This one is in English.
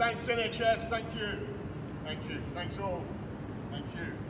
Thanks NHS, thank you. Thank you. Thanks all. Thank you.